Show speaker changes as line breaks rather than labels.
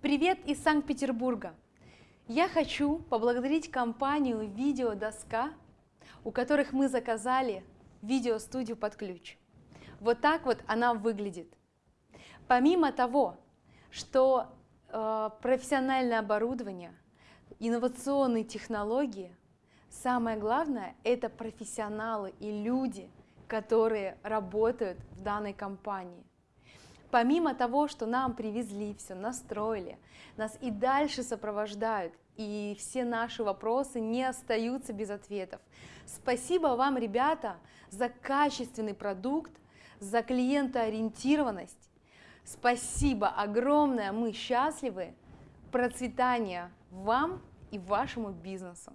Привет из Санкт-Петербурга! Я хочу поблагодарить компанию Видеодоска, у которых мы заказали видеостудию под ключ. Вот так вот она выглядит. Помимо того, что э, профессиональное оборудование, инновационные технологии, самое главное – это профессионалы и люди, которые работают в данной компании. Помимо того, что нам привезли все, настроили, нас и дальше сопровождают, и все наши вопросы не остаются без ответов. Спасибо вам, ребята, за качественный продукт, за клиентоориентированность. Спасибо огромное, мы счастливы. Процветания вам и вашему бизнесу.